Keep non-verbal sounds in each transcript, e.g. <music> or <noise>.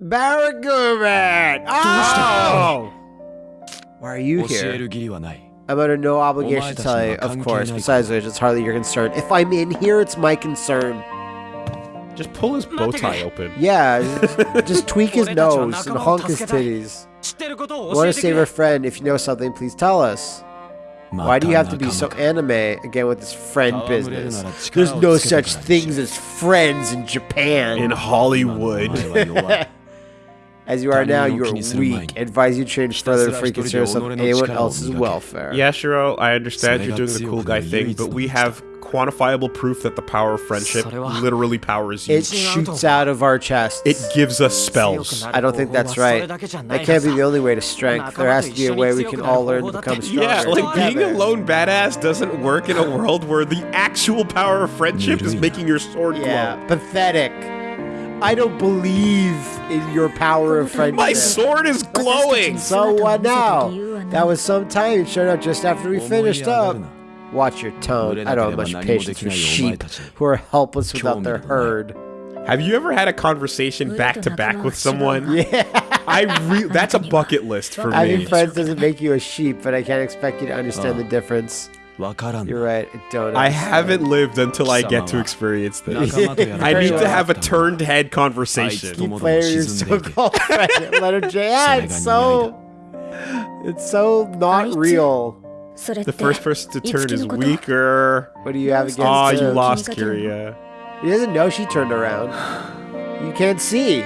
Barragurat! Oh! Why are you here? I'm under no obligation to tell you, of course. Besides which, it's hardly your concern. If I'm in here, it's my concern. Just pull his bow tie open. Yeah, just, just tweak his <laughs> nose and honk his titties. We want to save our friend. If you know something, please tell us. Why do you have to be so anime again with this friend business? There's no such things as friends in Japan. In Hollywood. <laughs> As you are now, you are weak. Advise you change further free concerns of anyone else's welfare. Yeah, Shiro, I understand you're doing the cool guy thing, but we have quantifiable proof that the power of friendship literally powers you. It shoots out of our chest. It gives us spells. I don't think that's right. That can't be the only way to strength. There has to be a way we can all learn to become stronger. Yeah, like being a lone badass doesn't work in a world where the actual power of friendship is making your sword glow. Yeah, pathetic. I don't believe in your power of friendship. My sword is glowing! So what now? That was some time. It showed up just after we finished up. Watch your tone. I don't have much patience with sheep who are helpless without their herd. Have you ever had a conversation back to back with someone? Yeah. <laughs> I re- that's a bucket list for me. Having me. friends doesn't make you a sheep, but I can't expect you to understand the difference. You're right. Don't. I haven't lived until I get to experience this. I need to have a turned head conversation. Keep letter J. It's so. It's so not real. The first person to turn is weaker. What do you have ah, against? Oh, you lost Kiria. He doesn't know she turned around. You can't see.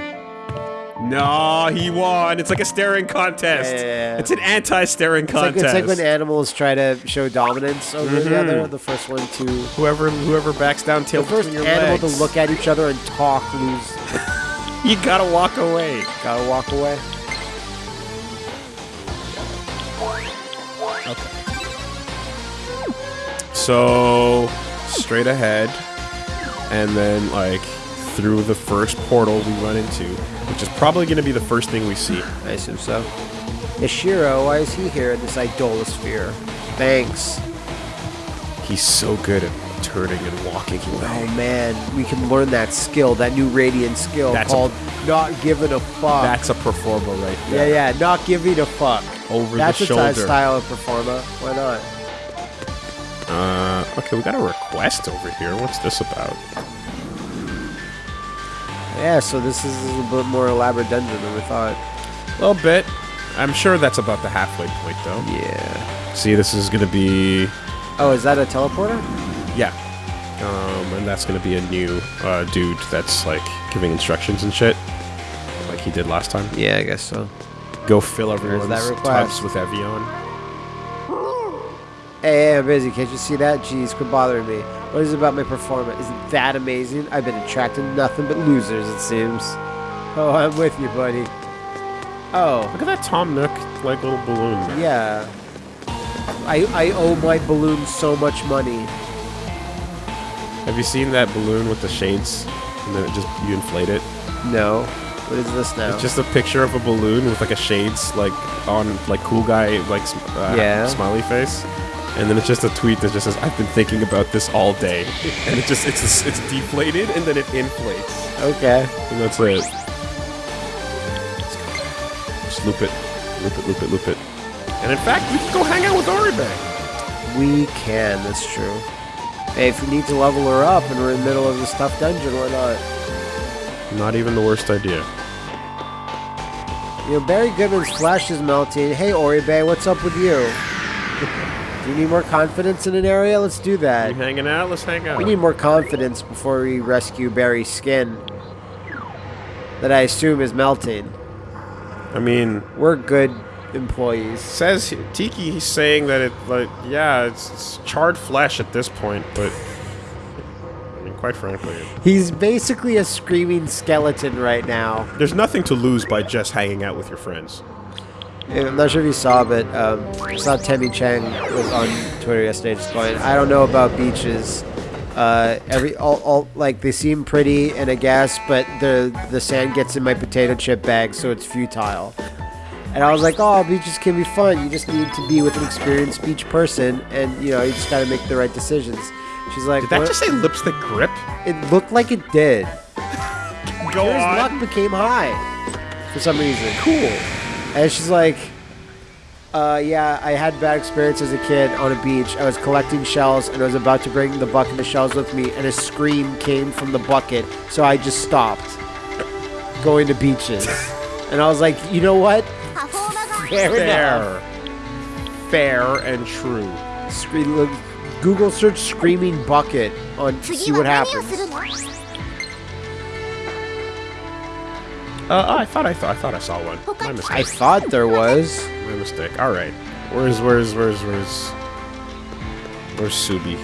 No, he won. It's like a staring contest. Yeah. It's an anti-staring It's like, contest. it's like when animals try to show dominance over the Mhm. other. The first one to whoever whoever backs down the tail first between your animal legs. to look at each other and talk lose. <laughs> You gotta walk away. Gotta walk away. Okay. So straight ahead, and then like through the first portal we run into, which is probably going to be the first thing we see. I assume so. Yashiro, why is he here in this Idolasphere? Thanks. He's so good at turning and walking away. Oh man, we can learn that skill, that new radiant skill That's a- called not giving a fuck. That's a performer right yeah, there. yeah, yeah, not giving a fuck. Over That's the a type shoulder. style of performer. Why not? Uh, okay, we got a request over here. What's this about? Yeah, so this is a bit more elaborate dungeon than we thought. A little bit. I'm sure that's about the halfway point, though. Yeah. See, this is gonna be Oh, is that a teleporter? yeah, um, and that's gonna be a new uh, dude that's like giving instructions and shit, like he did last time. Yeah, I guess so. Go fill everyone's that request. tubs with Evian. Hey, I'm busy. Can't you see that? Jeez, quit bothering me. What is it about my performance? Isn't that amazing? I've been attracting nothing but losers, it seems. Oh, I'm with you, buddy. Oh, Look at that Tom Nook like little balloon. yeah. I I owe my balloon so much money. Have you seen that balloon with the shades? And then it just you inflate it. No. What is this now? It's just a picture of a balloon with like a shades like on like cool guy like uh, Yeah. smiley face, and then it's just a tweet that just says I've been thinking about this all day, and it just it's it's deflated and then it inflates, okay. and that's it. Just loop it, loop it, loop it, loop it, and in fact we can go hang out with Oribe. We can. That's true. Hey, if we need to level her up and we're in the middle of the stuff dungeon, why not? Not even the worst idea. You know, Barry Goodman's flesh is melting. Hey, Oribe, what's up with you? <laughs> you need more confidence in an area? Let's do that. You hanging out? Let's hang out. We need more confidence before we rescue Barry's skin. That I assume is melting. I mean, We're good employees. says Tiki. He's saying that it like yeah, it's, it's charred flesh at this point, but I mean, quite frankly. He's basically a screaming skeleton right now. There's nothing to lose by just hanging out with your friends. I'm not sure if you saw, but um, I saw Temmie Chang was on Twitter yesterday just going, I don't know about beaches. Uh, every all, all like they seem pretty and I guess, but the the sand gets in my potato chip bag, so it's futile. And I was like, oh, beaches can be fun. You just need to be with an experienced beach person, and you know you just got to make the right decisions. She's like, Did that "What?" just say lipstick grip? it looked like it did. <laughs> Go His on. luck became high for some reason. Cool. And she's like, uh, yeah, I had bad experience as a kid on a beach. I was collecting shells and I was about to bring the bucket of shells with me, and a scream came from the bucket, so I just stopped going to beaches. <laughs> and I was like, you know what? Fair, fair, fair and true. Google search "screaming bucket" on see what happens. Uh, oh, I thought I thought I thought I saw one. My mistake. I thought there was. My mistake. All right. Where's where's where's where's where's Subi?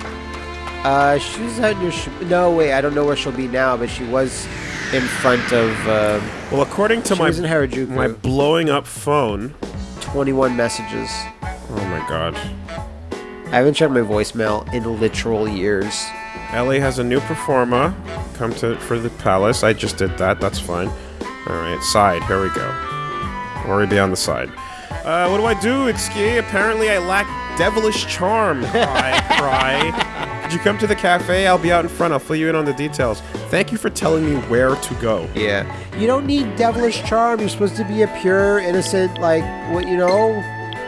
Uh, she's at your. Sh no, wait. I don't know where she'll be now, but she was in front of. Uh, well, according to my in Harajuku. my blowing up phone, twenty-one messages. Oh my god. I haven't checked my voicemail in literal years. Ellie has a new performer Come to for the palace. I just did that. That's fine. All right, side. Here we go. Worry be on the side. Uh, what do I do, Itsuki? Apparently, I lack devilish charm. <laughs> Cry, cry. Did you come to the cafe? I'll be out in front. I'll fill you in on the details. Thank you for telling me where to go. Yeah. You don't need devilish charm. You're supposed to be a pure, innocent, like, what, you know?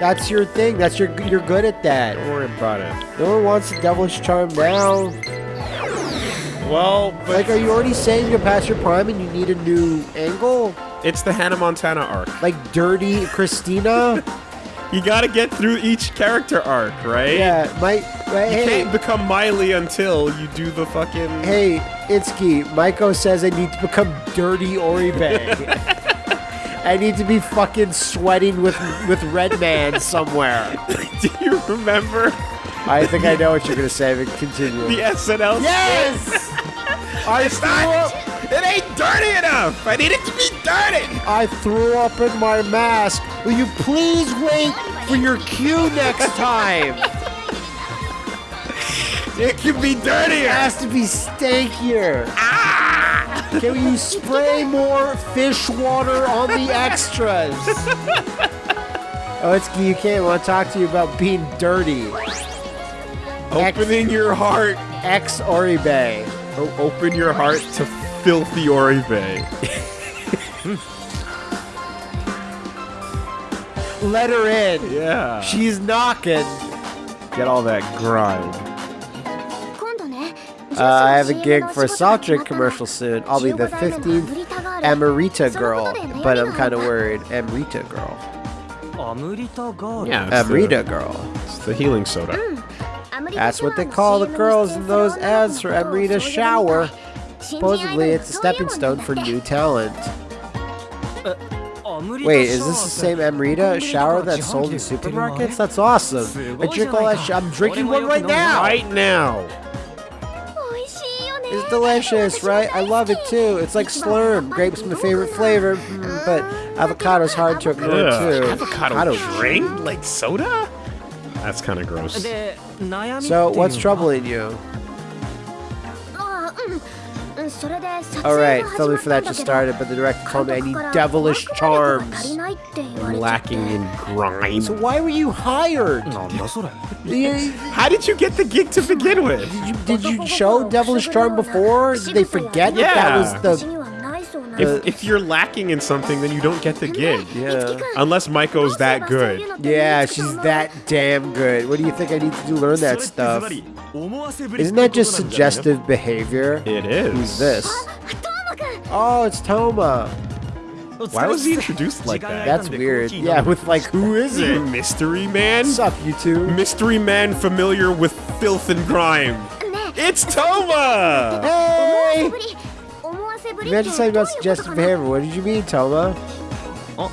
That's your thing. That's your, you're good at that. Don't worry about it. No one wants a devilish charm now. Well, but Like, are you already saying you're past your prime and you need a new angle? it's the Hannah Montana arc. Like, dirty Christina? You gotta get through each character arc, right? yeah, my, my You hey, can't become Miley until you do the fucking. Hey, Itsuki, Maiko says I need to become dirty Oribe. <laughs> I need to be fucking sweating with with Red Man somewhere. <laughs> do you remember I think I know what you're gonna say, but continue. the SNL? yes! I It's threw not. up It ain't dirty enough. I need it to be dirty. I threw up in my mask. Will you please wait for your cue next time? It can be dirtier. It has to be stankier. Ah! Can you spray more fish water on the extras? <laughs> Oh, it's you can't want to talk to you about being dirty. Opening your heart. Ex Oribe. Open your heart to filthy Oribe. Let her in. Yeah. She's knocking. Get all that grind. Uh, I have a gig for a soft drink commercial soon. I'll be the 15th Amrita girl, but I'm kind of worried. Amrita girl. Amrita girl. Yeah, Amrita girl. It's the healing soda. That's what they call the girls in those ads for Amrita Shower. Supposedly, it's a stepping stone for new talent. Wait, is this the same Amrita shower that's sold in supermarkets? That's awesome. I drink all that sh I'm drinking one right now. Right now. It's delicious, right? I love it too. It's like Slurm. Grape's my favorite flavor, mm, but avocado's hard to ignore too. Avocado drink? Like soda? That's kind of gross. So, what's troubling you? Alright, filming for that just started, but the director called me devilish charms. I'm lacking in grime. So why were you hired? How did you get the gig to begin with? Did you, did you show devilish charm before? Did they forget yeah. that was the if, if, you're lacking in something, then you don't get the gig. Yeah. Unless Maiko's that good. Yeah, she's that damn good. What do you think I need to do? Learn that stuff. Isn't that just suggestive behavior? It is. Who's this? Oh, it's Toma. Why was he introduced like that? That's weird. Yeah, with like, who is it? Mystery Man? What's up, you two? Mystery Man familiar with filth and grime. It's Toma! Hey! Regicide about suggestive behavior. What did you mean, Toma? Oh,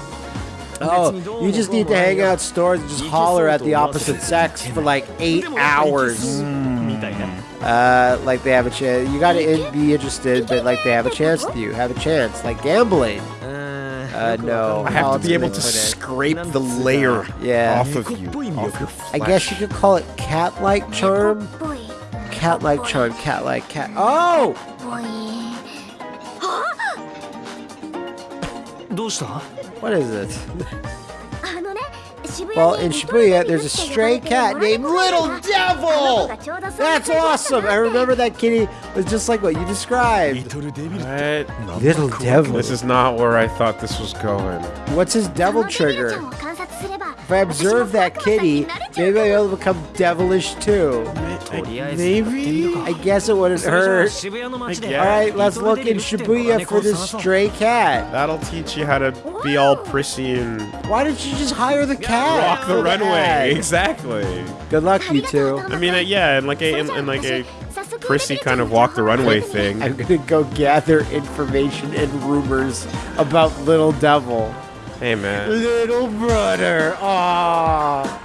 oh you just need to hang out stores and just holler at the opposite sex for like eight hours. Mm. Uh, like they have a chance. You gotta in be interested, but like they have a chance with you. Have a chance. Like gambling. Uh, uh no. I have to be able to scrape the layer yeah. off of you, off your flesh. I guess you could call it cat-like charm. Cat-like charm, cat-like cat. Oh! どうした what is it? あのね渋 Well, 谷 in に Shibuya, there's a stray cat named Little Devil. That's awesome. I remember that kitty was just like what you described. What? Little Devil. This is not where I thought this was going. What's his devil trigger? If I observe that kitty, maybe I'll be able to become devilish too. Maybe? I guess it wouldn't hurt. Alright, let's look in Shibuya for this stray cat. That'll teach you how to be all prissy and... Why didn't you just hire the cat? Walk the runway, exactly. Good luck, you two. I mean, uh, yeah, and like a... And, like a prissy kind of walk the runway thing. I'm gonna go gather information and rumors about Little Devil. Hey man. Little brother. Aw.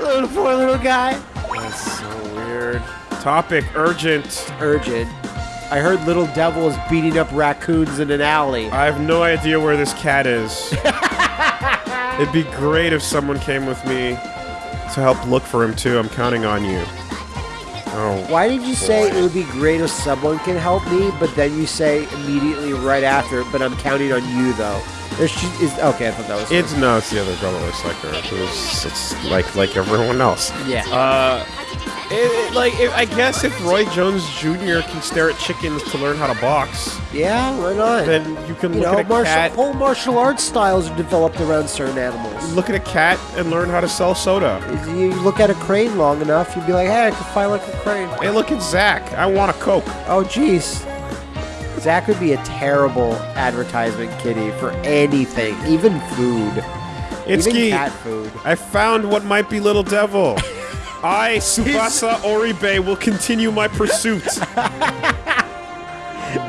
Little poor little guy. That's so weird. Topic urgent. Urgent. I heard Little Devil is beating up raccoons in an alley. I have no idea where this cat is. <laughs> It'd be great if someone came with me to help look for him too. I'm counting on you. Oh, Why did you say it would be great if someone can help me, but then you say immediately right after, but I'm counting on you though? There she is. Okay, I thought that was. it's no, it's the other girl that looks like her. Who's it's like like everyone else. yeah. Uh, it, it- like it, I guess if Roy Jones Jr. can stare at chickens to learn how to box, yeah, why not? then you can you look know, at a martial, cat, whole martial arts styles are developed around certain animals. look at a cat, and learn how to sell soda. You look at a crane long enough, you'd be like, hey, I can fight like a crane. Hey, look at Zach. I want a Coke. Oh, jeez. Zach would be a terrible advertisement kitty for anything, even food. It's even Key. cat food. I found what might be Little Devil. <laughs> I, Tsubasa Oribe, will continue my pursuit. <laughs>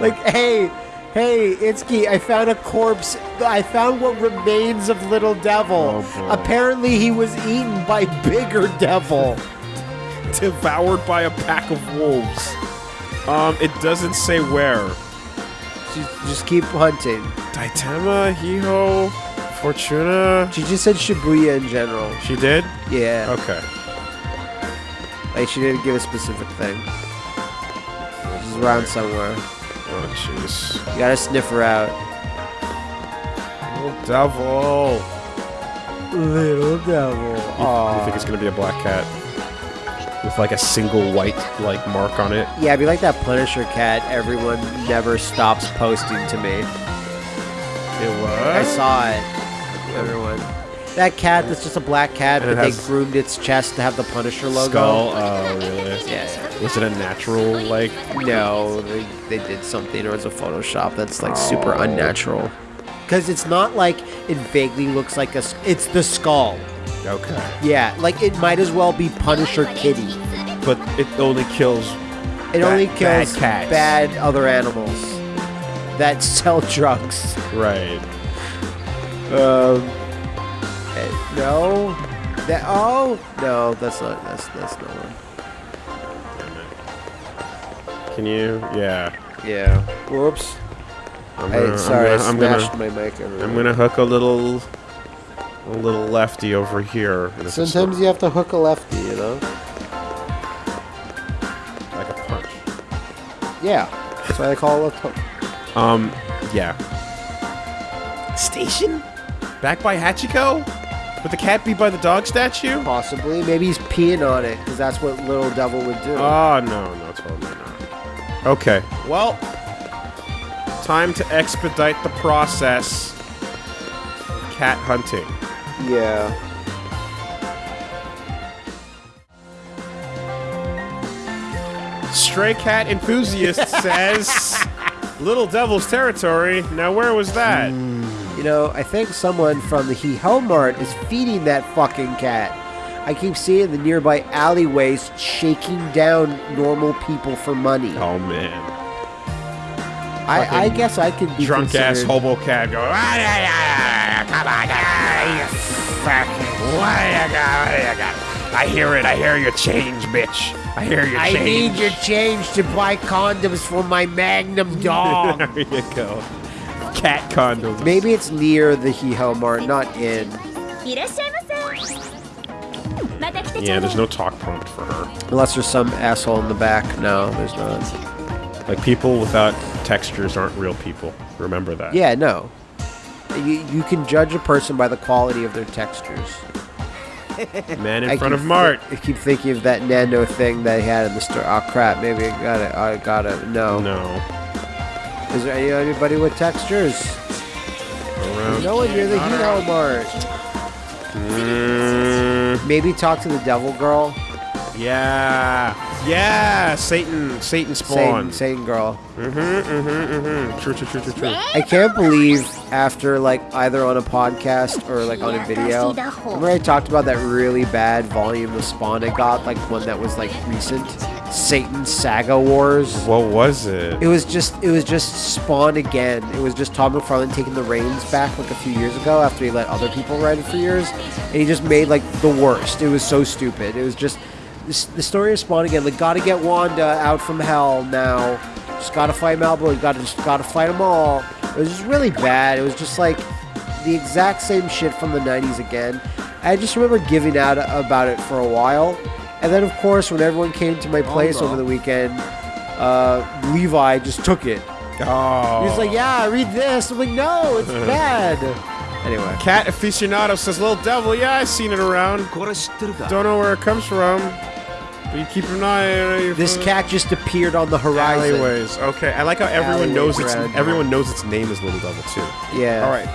Like, hey, hey, Itsuki, I found a corpse. I found what remains of Little Devil. Oh. Apparently, he was eaten by Bigger Devil. Devoured by a pack of wolves. Um, it doesn't say where. Just, just keep hunting. Daitama, Hee Ho, Fortuna. She just said Shibuya in general. She did? Yeah, Okay. like she didn't give a specific thing. She's around somewhere. Oh, jeez. You gotta sniff her out. Little Devil. Little Devil. You, you think it's gonna be a black cat? With like a single white like mark on it? Yeah, I'd be like that Punisher cat everyone never stops posting to me. It was. I saw it. Everyone. That cat that's just a black cat, And but they groomed its chest to have the Punisher logo. Skull. Oh, really? Yeah. Was it a natural like? No, they, they did something, or it's a Photoshop that's like super Oh. unnatural. Because it's not like it vaguely looks like a. It's the skull. Okay. Yeah, like it might as well be Punisher Kitty. But it only kills. It Bad- only bad kills cats. bad other animals that <laughs> sell drugs. Right. Um. eh, no. That. Oh no, that's not. That's that's not one. Can you? Yeah. Yeah. Whoops. I'm gonna, sorry, I'm gonna, smashed my mic. Everywhere. I'm gonna hook a little, a little lefty over here. and if it's Sometimes you have to hook a lefty, you know. like a punch. Yeah. That's why they call it a hook. Um. Yeah. Station. Back by Hachiko. Would the cat be by the dog statue? Possibly. Maybe he's peeing on it because that's what Little Devil would do. Oh no, no, totally not. Okay. Well, time to expedite the process. of Cat hunting. Yeah. Stray cat enthusiast <laughs> says Little Devil's territory. Now where was that? You know, I think someone from the Hee Ho Mart is feeding that fucking cat. I keep seeing the nearby alleyways shaking down normal people for money. Oh man. I, I guess I could be Drunk ass hobo cat going, "Ah, Come on, you you you? I hear it. I hear your change, bitch. I hear your I change. I need your change to buy condoms for my Magnum dog. <laughs> there you go. Cat condoms. Maybe it's near the Hihel Mart, not in. Yeah, there's no talk prompt for her. Unless there's some asshole in the back. No, there's not. Like, people without textures aren't real people. Remember that. Yeah, no. You, you can judge a person by the quality of their textures. <laughs> Man in I front of Mart. I keep thinking of that Nando thing that he had in the store. Oh crap! Maybe I got it. I got it. No. No. Is there any, anybody with textures? Around. No one near the Hee Ho Mart. Mm, Maybe talk to the Devil Girl. Yeah. Yeah. Satan. Satan spawn. Satan, Satan Girl. Mm-hmm. Mm-hmm. Mm-hmm. True. True. True. True. True. I can't believe after like either on a podcast or like on a video. Remember I talked about that really bad volume of Spawn I got, like one that was like recent, Satan Saga Wars. What was it? It was just it was just Spawn again. It was just Todd McFarlane taking the reins back like a few years ago after he let other people write it for years, and he just made like the worst. It was so stupid. It was just this, the story of Spawn again. Like, gotta get Wanda out from hell now. Just gotta fight Malbo. Gotta just gotta fight them all. It was just really bad. It was just like the exact same shit from the 90s again. I just remember giving out about it for a while. And then, of course, when everyone came to my oh, place oh, no. over the weekend, uh, Levi just took it. Oh. He's like, yeah, read this. I'm like, no, it's <laughs> bad. Anyway. Cat aficionado says, little devil, yeah, I've seen it around. Don't know where it comes from you keep an eye on your this cat just appeared on the horizon. Alleyways. Okay, I like how everyone knows its everyone knows its name is Little Devil too. Yeah. All right.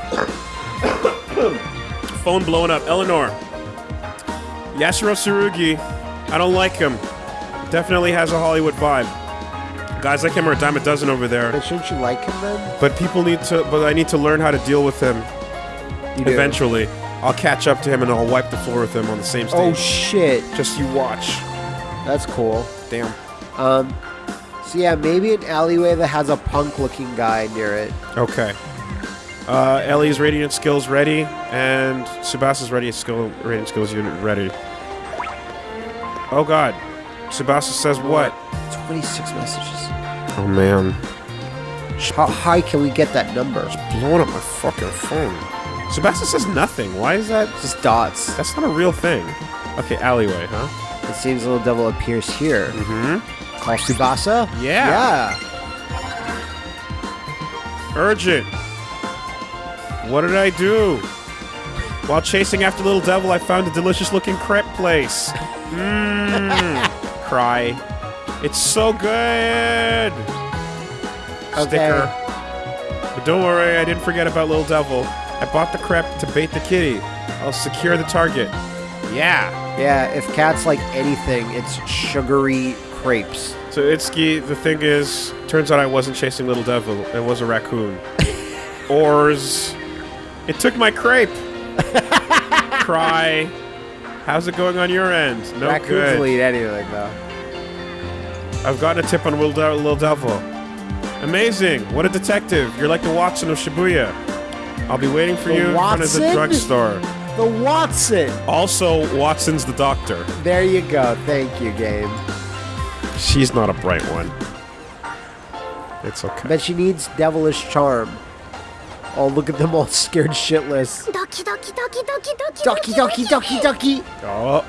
<coughs> Phone blowing up. Eleanor. Yashiro Tsurugi. I don't like him. Definitely has a Hollywood vibe. Guys like him are a dime a dozen over there. But shouldn't you like him then? But people need to. But I need to learn how to deal with him. You do. Eventually, I'll catch up to him and I'll wipe the floor with him on the same oh, stage. Oh shit, Just you watch. That's cool. Damn. Um, so yeah, maybe an alleyway that has a punk-looking guy near it. Okay. Uh, Ellie's radiant skills ready, and Tsubasa's radiant skill radiant skills unit ready. Oh God, Tsubasa says what? 26 messages. Oh man, How high can we get that number? It's blowing up my fucking phone. Tsubasa says nothing. Why is that? Just dots. That's not a real thing. Okay, alleyway, huh? It seems little devil appears here. Mm-hmm. Call Tsubasa? Yeah. Yeah. Urgent. What did I do? While chasing after Little Devil, I found a delicious-looking crepe place. Mmm. <laughs> Cry. It's so good. Sticker. But don't worry, I didn't forget about Little Devil. I bought the crepe to bait the kitty. I'll secure the target. Yeah. Yeah, if cats like anything, it's sugary crepes. So Itsuki, the thing is, turns out I wasn't chasing Little Devil. It was a raccoon. <laughs> Oars. It took my crepe. <laughs> Cry. How's it going on your end? No Raccoons good. will eat anything, though. I've gotten a tip on Little, De- Little Devil. Amazing. What a detective. You're like the Watson of Shibuya. I'll be waiting for The you in front of the drugstore the Watson. Also, Watson's the doctor. There you go. Thank you, Gabe. She's not a bright one. It's okay. But she needs devilish charm. Oh, look at them all <laughs> scared shitless. Ducky, ducky, ducky, ducky, ducky, ducky, ducky, ducky, ducky. Oh.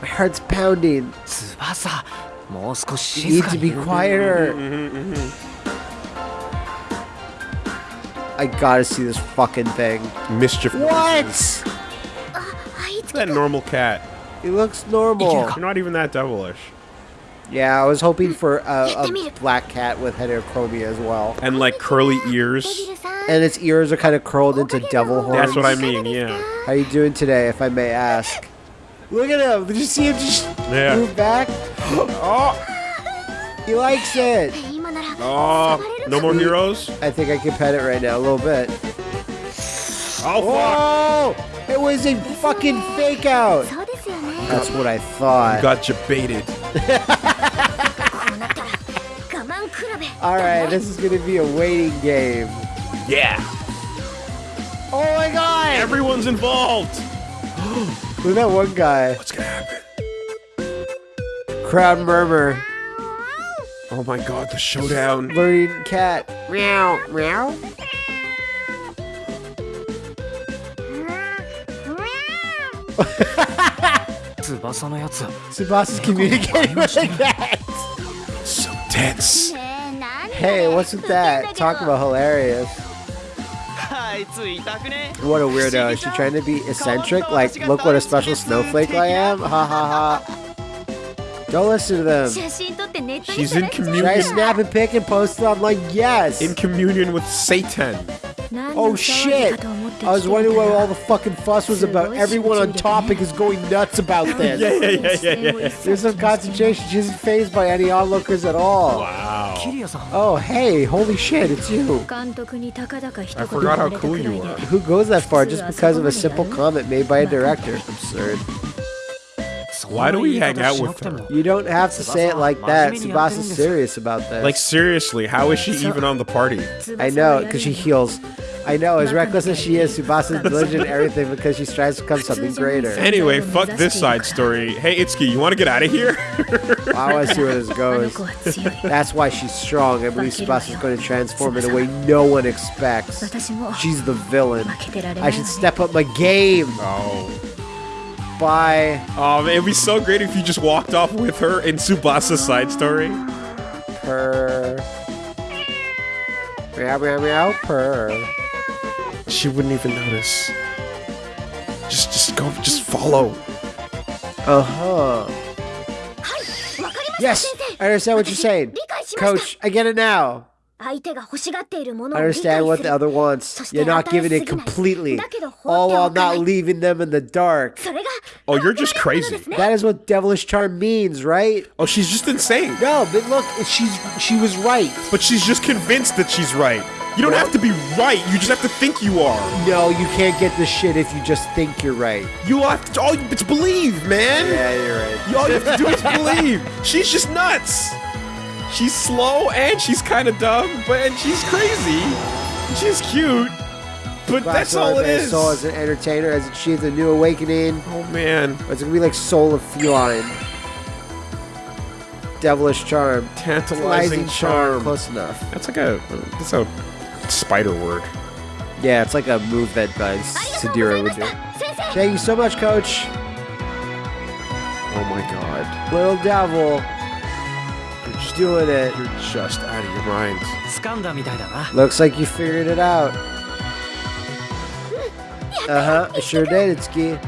My heart's pounding. Tsubasa, you need to be quieter. Mm-hmm, mm-hmm, mm-hmm. I gotta see this fucking thing. Mischief. What? That normal cat. He looks normal. You're not even that devilish. Yeah, I was hoping for a, a black cat with heterochromia as well. And like curly ears. And its ears are kind of curled into devil horns. That's what I mean, yeah. How you doing today, if I may ask? Look at him. Did you see him just yeah. move back? <gasps> oh! He likes it. Oh, no more heroes? I think I can pet it right now, a little bit. Oh, fuck! Whoa! It was a fucking fake out! That's what I thought. Got you baited. <laughs> Alright, this is gonna be a waiting game. Yeah! Oh my god! Everyone's involved! Look at that one guy. What's gonna happen? Crowd murmur. Oh my god, the showdown. Learning cat. Meow, meow. Tsubasa's communicating with the cat. So tense. Hey, what's with that? Talk about hilarious. What a weirdo. Is she trying to be eccentric? Like, look what a special snowflake I am? Ha ha ha. Don't listen to them. She's in communion. Should I snap a pic and post it online? Yes. In communion with Satan. Oh shit! I was wondering what all the fucking fuss was about. Everyone on topic is going nuts about this. yeah, yeah, yeah, yeah, yeah. There's some concentration. She isn't phased by any onlookers at all. Wow. Oh hey, holy shit, it's you. I forgot how cool you are. Who goes that far just because of a simple comment made by a director? Absurd. Why do we hang out with her? You don't have to say it like that. Tsubasa's serious about this. Like seriously, how is she even on the party? I know, because she heals. I know, as reckless as she is, Tsubasa is <laughs> diligent everything because she strives to become something greater. Anyway, fuck this side story. Hey, Itsuki, you want to get out of here? <laughs> well, I want to see where this <laughs> goes. That's why she's strong. I believe Tsubasa's going to transform in a way no one expects. She's the villain. I should step up my game. Oh. Bye. Um, it'd be so great if you just walked off with her in Tsubasa's side story. Purr. Meow, meow, meow, purr. She wouldn't even notice. Just, just go, just follow. Uh-huh. Yes, I understand what you're saying. Coach, I get it now. I understand what the other wants. You're not giving it completely. All while not leaving them in the dark. Oh, you're just crazy. That is what devilish charm means, right? Oh, she's just insane. No, but look, she's she was right. But she's just convinced that she's right. You don't what? have to be right. You just have to think you are. No, you can't get this shit if you just think you're right. You have to. All it's believe, man. Yeah, you're right. All you have to do is believe. She's just nuts. She's slow and she's kind of dumb, but and she's crazy. She's cute. But Black that's all it is. Soul as an entertainer has achieved a new awakening. Oh man. It's gonna be like Soul of Feline. Devilish charm. Tantalizing, charm. charm. Close enough. That's like a that's a spider word. Yeah, it's like a move that uh, Sadira would do. Thank you so much, coach. Oh my god. Little devil doing it. You're just out of your mind. Looks like you figured it out. Uh-huh, I sure did, It's Itsuki.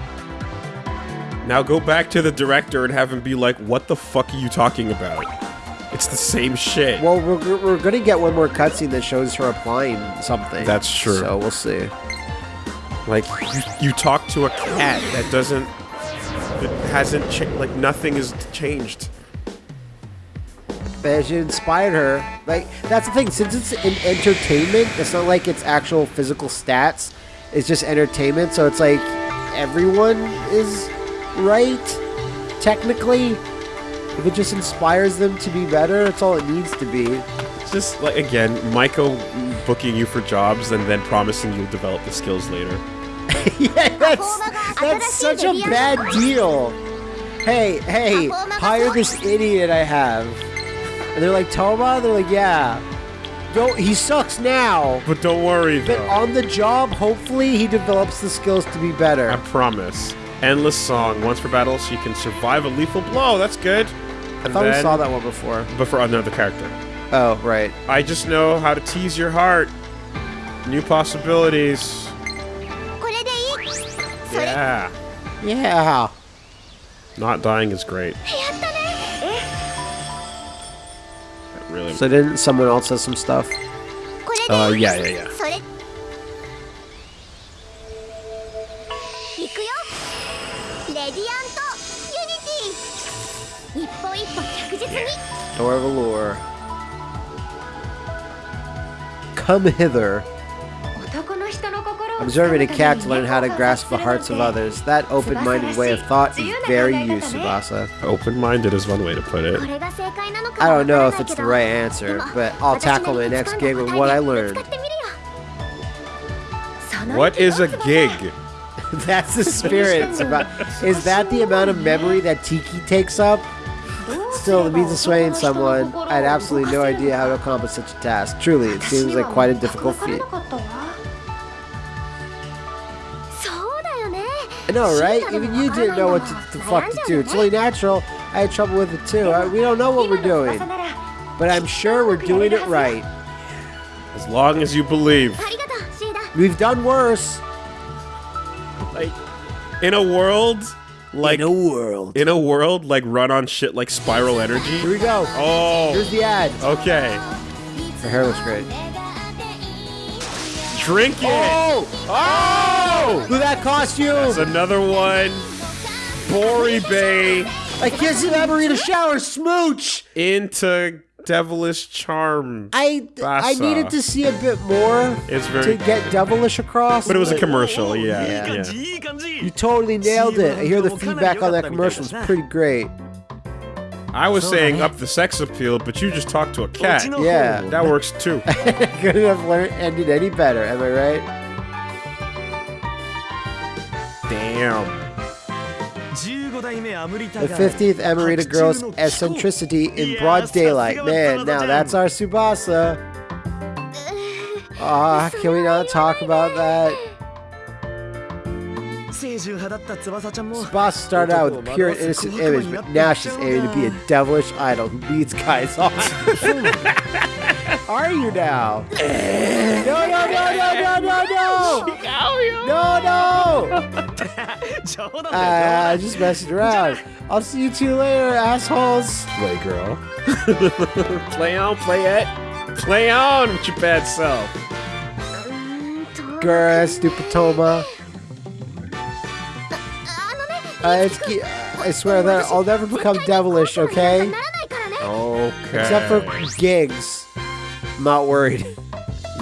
Now go back to the director and have him be like, what the fuck are you talking about? It's the same shit. Well, we're, we're gonna get one more cutscene that shows her applying something. That's true. So we'll see. Like, you, you talk to a cat that doesn't... It hasn't changed. Like, nothing has changed. But she inspired her. Like that's the thing. Since it's an entertainment, it's not like it's actual physical stats. It's just entertainment. So it's like everyone is right. Technically, if it just inspires them to be better, that's all it needs to be. It's just like again, Michael booking you for jobs and then promising you'll develop the skills later. <laughs> yeah, that's that's such a bad deal. Hey, hey, hire this idiot I have. And they're like, Toma? They're like, yeah. Don't, he sucks now. But don't worry, But though. on the job, hopefully, he develops the skills to be better. I promise. Endless Song. Once per battle, she can survive a lethal blow. That's good. I and thought we saw that one before. But for another character. Oh, right. I just know how to tease your heart. New possibilities. Yeah. Yeah. Not dying is great. <laughs> really. So didn't someone else have some stuff? Uh, yeah, yeah, yeah. Door of Allure. Come hither Observing a cat to learn how to grasp the hearts of others. That open-minded way of thought is very you, Tsubasa. Open-minded is one way to put it. I don't know if it's the right answer, but I'll tackle my next gig with what I learned. What is a gig? <laughs> That's the spirit. is that the amount of memory that Tiki takes up? Still, the means of swaying someone, I had absolutely no idea how to accomplish such a task. Truly, it seems like quite a difficult feat. I know, right? Even you didn't know what to, the fuck to do. It's only natural. I had trouble with it too. I, we don't know what we're doing. But I'm sure we're doing it right. As long as you believe. We've done worse. Like, in a world like in a world in a world like run on shit like spiral energy here we go oh here's the ad okay her hair looks great drink it oh, oh! Who that cost you? That's another one. Bori Bay. I can't see that burrito shower. Smooch. Into devilish charm. I Bassa. I needed to see a bit more it's very, to get devilish across. But it was but, a commercial, yeah, yeah. yeah. You totally nailed it. I hear the feedback on that commercial was pretty great. I was saying up the sex appeal, but you just talked to a cat. Yeah. That works too. <laughs> Couldn't have learned, ended any better, am I right? The 15th Amrita girl's eccentricity in broad daylight. Man, now that's our Tsubasa. <laughs> Ah, uh, can we not talk about that? Tsubasa started out with pure innocent image, but now she's aiming to be a devilish idol who leads guys on. Are you now? no, no, no, no, no, no, no! No, no! I, I uh, just messed around. I'll see you two later, assholes. Play girl. <laughs> play on, play it. Play on with your bad self. Girl, stupid Toma. Uh, it's I swear that I'll never become devilish, okay? Okay. Except for gigs. Not worried.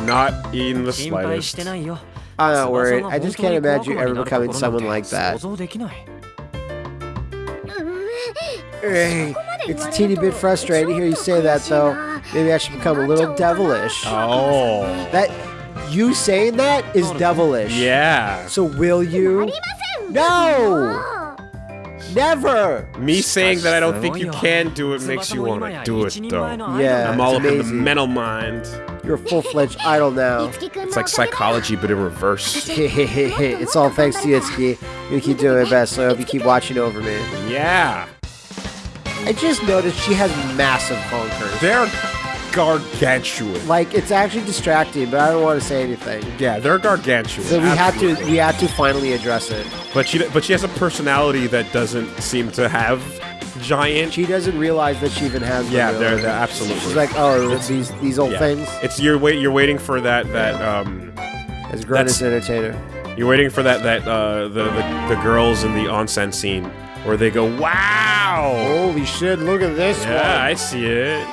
Not in the slightest. I'm not worried. I just can't imagine you ever becoming someone like that. It's a teeny bit frustrating to hear you say that, though. Maybe I should become a little devilish. Oh. That you saying that is devilish. Yeah. So will you? No! Never! Me saying that I don't think you can do it makes you want to do it, though. Yeah, I'm all up in the mental mind. You're a full-fledged idol now. It's like psychology, but in reverse. <laughs> <laughs> it's all thanks to Yitsuki. You keep doing your best, so I hope you keep watching over me. Yeah! I just noticed she has massive bonkers. They're gargantuan. Like it's actually distracting, but I don't want to say anything. Yeah, they're gargantuan. So we have to we have to finally address it. But she, but she has a personality that doesn't seem to have giant. She doesn't realize that she even has. them, Yeah, really. they're, they're absolutely. She's like, oh, these these old Yeah. things. It's you're wait you're waiting for that that um As grown That's- as an entertainer. you're waiting for that that uh the the, the girls in the onsen scene where they go wow Holy shit! Look at this yeah I see it